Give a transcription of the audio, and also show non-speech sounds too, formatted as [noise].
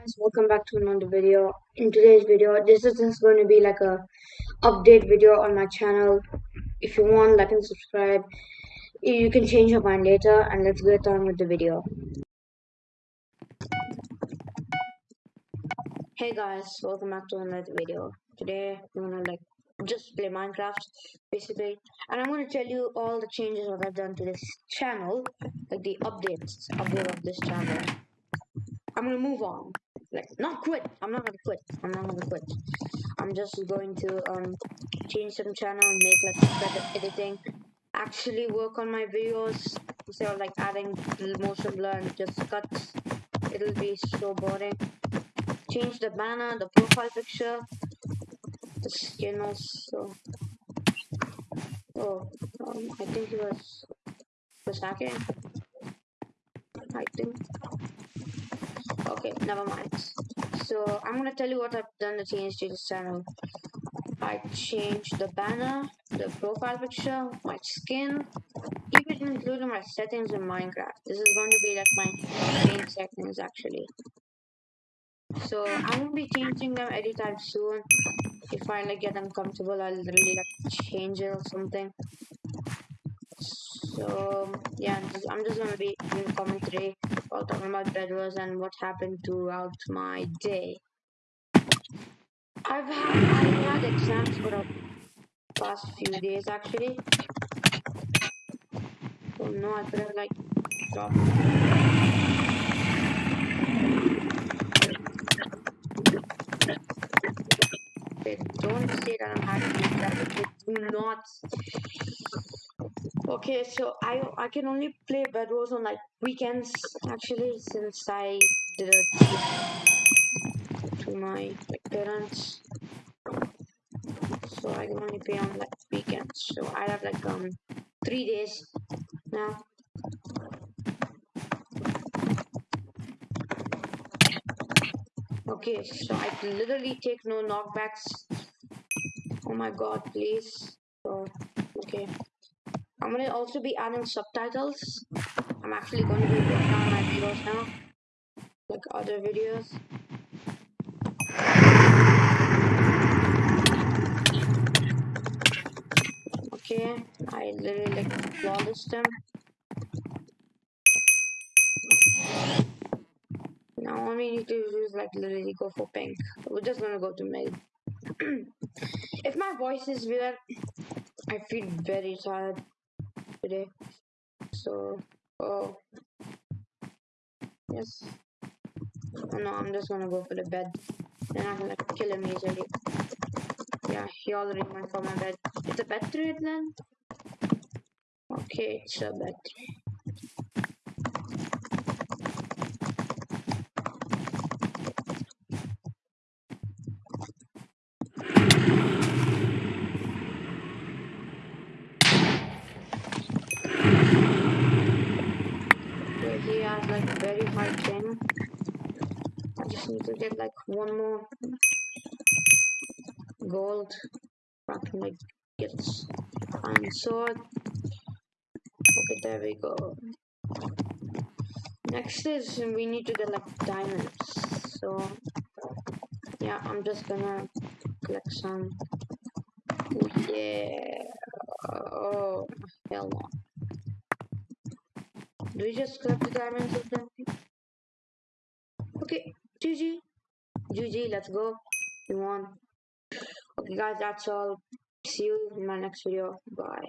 guys welcome back to another video. In today's video this is just going to be like a update video on my channel. If you want like and subscribe. You can change your mind later and let's get on with the video. Hey guys welcome back to another video. Today i'm gonna like just play minecraft basically. And i'm to tell you all the changes that i've done to this channel like the updates update of this channel. I'm gonna move on. Like, not quit. I'm not gonna quit. I'm not gonna quit. I'm just going to um change some channel and make like better editing. Actually work on my videos instead of like adding motion blur and just cuts. It'll be so boring. Change the banner, the profile picture, the skin also. Oh, um, I think he was was hacking. I think okay never mind. So i'm gonna tell you what i've done to change to this channel. I changed the banner the profile picture my skin even including my settings in minecraft. This is going to be like my main settings actually. So I'm gonna be changing them anytime soon. If i like get uncomfortable i'll really like change it or something. So yeah i'm just gonna be doing commentary while talking about Bed Wars and what happened throughout my day. I've had i had exams for the past few days actually. Oh no i could have like don't say that I'm happy that do not Okay, so I I can only play Bed Wars on like weekends actually since I did it to my parents. So I can only play on like weekends. So I have like um three days now. Okay, so I literally take no knockbacks. Oh my god, please. Gonna also be adding subtitles. I'm actually going to be working on my videos now, like other videos. Okay, I literally like flawless them. Now all we need to do is like literally go for pink. We're just gonna go to mid. [clears throat] if my voice is weird, I feel very tired today. So, oh, yes. Oh, no, I'm just gonna go for the bed. Then I'm gonna kill him easily. Yeah, he already went for my bed. It's a bed trade then? Okay, it's a bed. Very hard thing. I just need to get like one more gold. I can like get iron sword. Okay, there we go. Next is we need to get like diamonds. So yeah, I'm just gonna collect some. Yeah. Oh hell no. Do we just collect the diamonds or something? Okay, GG. GG, let's go. We won. Okay guys, that's all. See you in my next video. Bye.